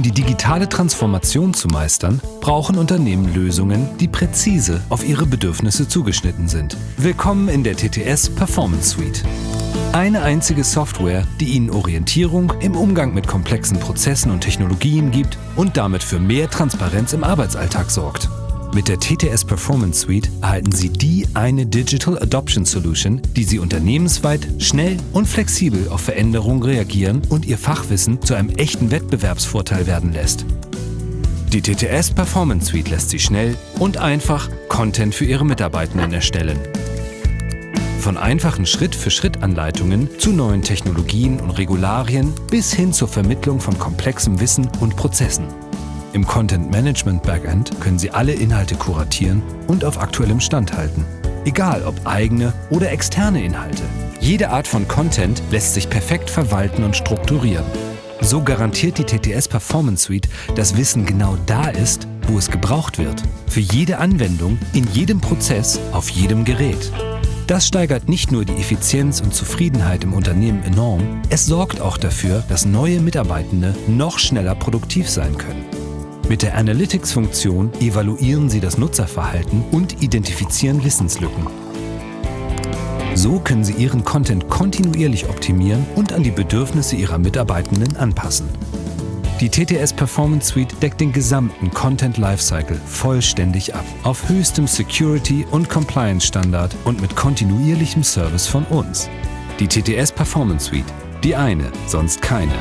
die digitale Transformation zu meistern, brauchen Unternehmen Lösungen, die präzise auf ihre Bedürfnisse zugeschnitten sind. Willkommen in der TTS Performance Suite. Eine einzige Software, die Ihnen Orientierung im Umgang mit komplexen Prozessen und Technologien gibt und damit für mehr Transparenz im Arbeitsalltag sorgt. Mit der TTS Performance Suite erhalten Sie die eine Digital Adoption Solution, die Sie unternehmensweit schnell und flexibel auf Veränderungen reagieren und Ihr Fachwissen zu einem echten Wettbewerbsvorteil werden lässt. Die TTS Performance Suite lässt Sie schnell und einfach Content für Ihre Mitarbeitenden erstellen. Von einfachen Schritt-für-Schritt-Anleitungen zu neuen Technologien und Regularien bis hin zur Vermittlung von komplexem Wissen und Prozessen. Im Content Management Backend können Sie alle Inhalte kuratieren und auf aktuellem Stand halten. Egal ob eigene oder externe Inhalte. Jede Art von Content lässt sich perfekt verwalten und strukturieren. So garantiert die TTS Performance Suite, dass Wissen genau da ist, wo es gebraucht wird. Für jede Anwendung, in jedem Prozess, auf jedem Gerät. Das steigert nicht nur die Effizienz und Zufriedenheit im Unternehmen enorm, es sorgt auch dafür, dass neue Mitarbeitende noch schneller produktiv sein können. Mit der Analytics-Funktion evaluieren Sie das Nutzerverhalten und identifizieren Wissenslücken. So können Sie Ihren Content kontinuierlich optimieren und an die Bedürfnisse Ihrer Mitarbeitenden anpassen. Die TTS Performance Suite deckt den gesamten Content Lifecycle vollständig ab, auf höchstem Security- und Compliance-Standard und mit kontinuierlichem Service von uns. Die TTS Performance Suite, die eine, sonst keine.